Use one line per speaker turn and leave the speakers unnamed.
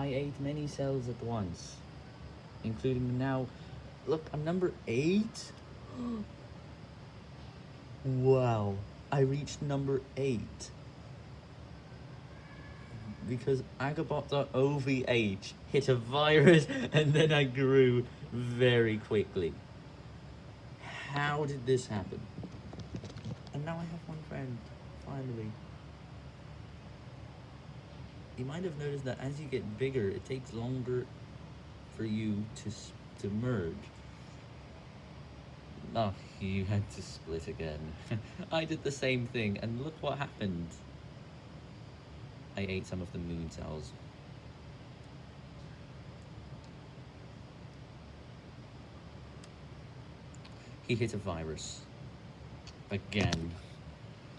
I ate many cells at once, including now. Look, I'm number eight. wow, I reached number eight because Agabot.ovh hit a virus and then I grew very quickly. How did this happen? And now I have one friend, finally. You might have noticed that as you get bigger, it takes longer for you to, to merge. Oh, you had to split again. I did the same thing, and look what happened. I ate some of the moon cells. He hit a virus. Again.